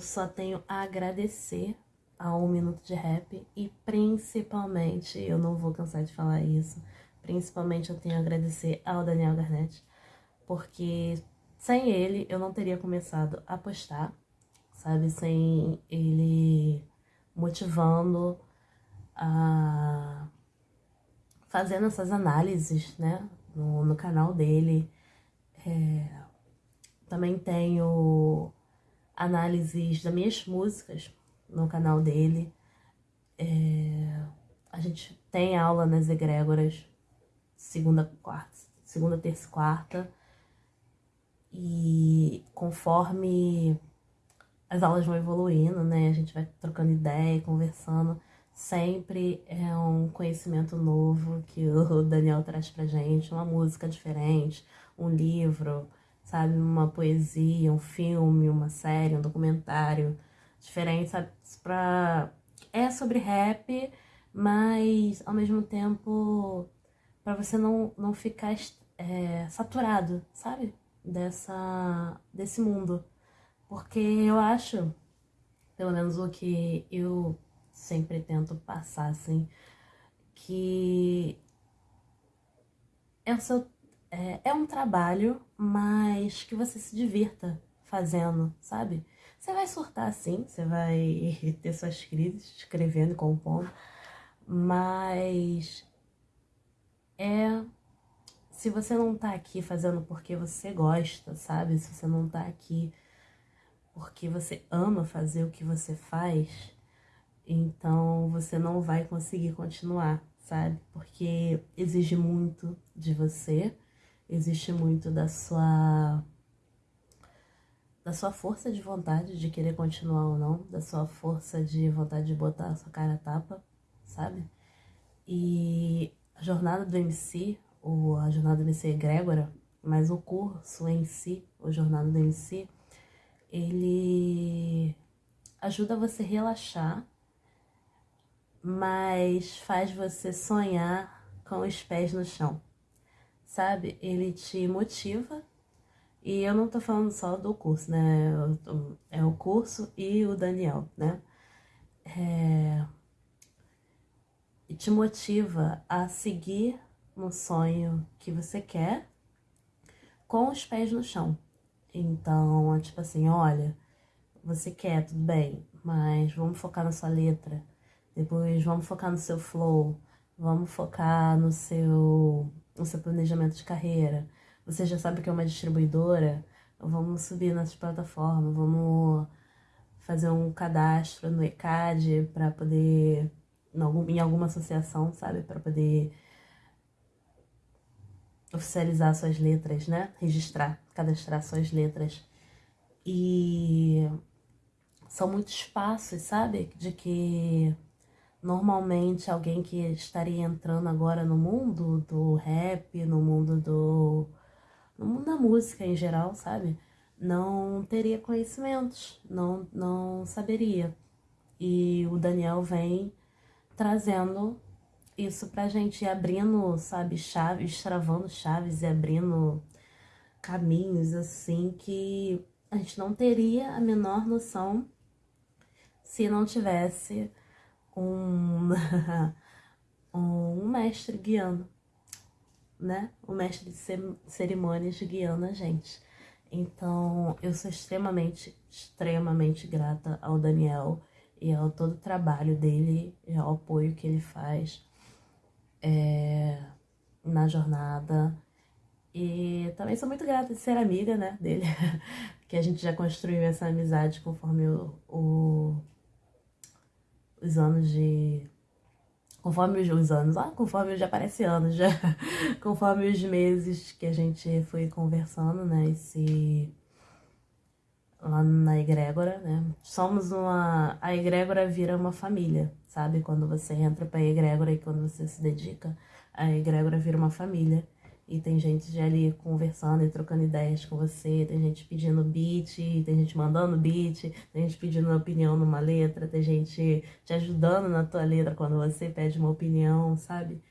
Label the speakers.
Speaker 1: eu só tenho a agradecer ao Minuto de Rap e principalmente, eu não vou cansar de falar isso, principalmente eu tenho a agradecer ao Daniel Garnett, porque sem ele eu não teria começado a postar, sabe? Sem ele motivando a fazendo essas análises, né? No, no canal dele. É, também tenho análises das minhas músicas no canal dele. É, a gente tem aula nas egrégoras, segunda, quarta, segunda, terça e quarta. E conforme as aulas vão evoluindo, né? A gente vai trocando ideia, conversando. Sempre é um conhecimento novo que o Daniel traz pra gente, uma música diferente, um livro, sabe? Uma poesia, um filme, uma série, um documentário diferente, sabe? Pra... É sobre rap, mas ao mesmo tempo para você não, não ficar é, saturado, sabe? Dessa, desse mundo. Porque eu acho, pelo menos o que eu sempre tento passar, assim, que é, o seu, é, é um trabalho, mas que você se divirta fazendo, sabe? Você vai surtar assim, você vai ter suas crises, escrevendo, compondo, mas é se você não tá aqui fazendo porque você gosta, sabe? Se você não tá aqui porque você ama fazer o que você faz, então você não vai conseguir continuar, sabe? Porque exige muito de você, existe muito da sua da sua força de vontade de querer continuar ou não, da sua força de vontade de botar a sua cara a tapa, sabe? E a jornada do MC, ou a jornada do MC Grégora, mas o curso em si, o jornada do MC, ele ajuda você a relaxar, mas faz você sonhar com os pés no chão, sabe? Ele te motiva e eu não tô falando só do curso, né? É o curso e o Daniel, né? É... Te motiva a seguir no sonho que você quer com os pés no chão. Então, é tipo assim, olha, você quer, tudo bem, mas vamos focar na sua letra. Depois vamos focar no seu flow, vamos focar no seu, no seu planejamento de carreira você já sabe que é uma distribuidora, vamos subir nas plataformas, vamos fazer um cadastro no ECAD para poder, em alguma associação, sabe, para poder oficializar suas letras, né? Registrar, cadastrar suas letras. E são muitos passos, sabe? De que normalmente alguém que estaria entrando agora no mundo do rap, no mundo do no mundo da música em geral, sabe? Não teria conhecimentos, não, não saberia. E o Daniel vem trazendo isso pra gente, abrindo, sabe, chaves, travando chaves e abrindo caminhos assim que a gente não teria a menor noção se não tivesse um, um mestre guiando né? O mestre de cerimônias guiando a gente. Então, eu sou extremamente, extremamente grata ao Daniel e ao todo o trabalho dele e ao apoio que ele faz é, na jornada. E também sou muito grata de ser amiga, né, dele, que a gente já construiu essa amizade conforme o, o os anos de conforme os anos, ah, conforme já parece anos, já, conforme os meses que a gente foi conversando, né, esse, lá na egrégora, né, somos uma, a egrégora vira uma família, sabe, quando você entra pra egrégora e quando você se dedica, a egrégora vira uma família, e tem gente já ali conversando e trocando ideias com você, tem gente pedindo beat, tem gente mandando beat, tem gente pedindo opinião numa letra, tem gente te ajudando na tua letra quando você pede uma opinião, sabe?